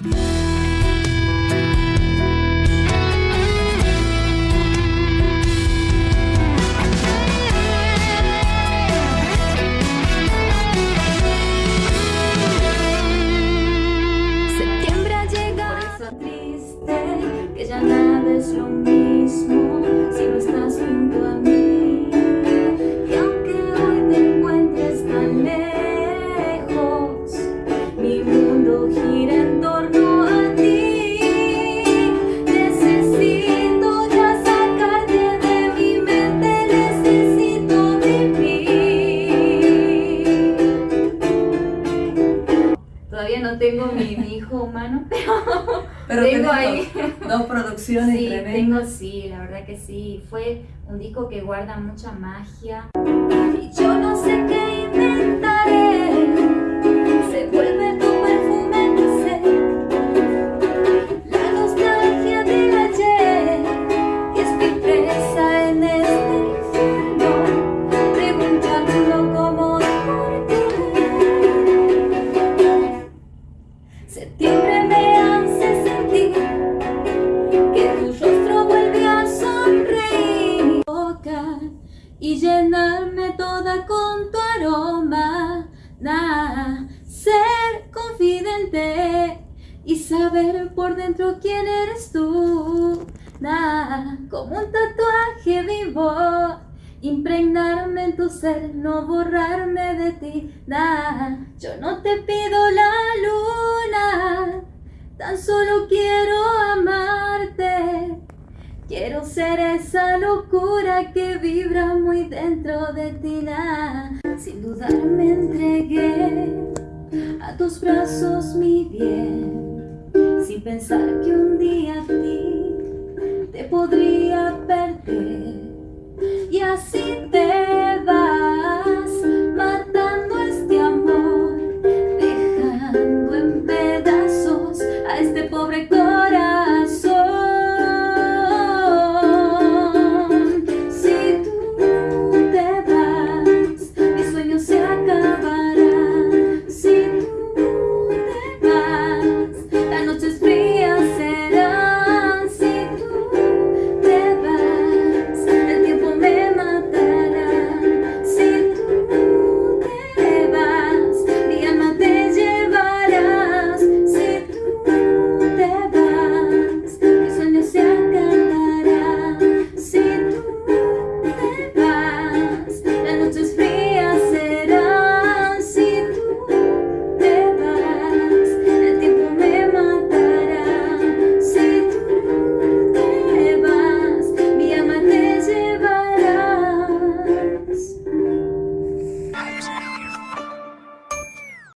Septiembre ha llegado triste, que ya nada es lo mismo Todavía no tengo mi, mi hijo humano, pero, Pero tengo ahí. dos, dos producciones Sí, tremendas. tengo sí, la verdad que sí. Fue un disco que guarda mucha magia. Y yo con tu aroma Nah, ser confidente y saber por dentro quién eres tú Nah, como un tatuaje vivo Impregnarme en tu ser, no borrarme de ti Nah, yo no te pido la luna Tan solo quiero. Quiero ser esa locura que vibra muy dentro de ti. Sin dudar me entregué a tus brazos, mi bien. Sin pensar que un día a ti te podría perder. Y así te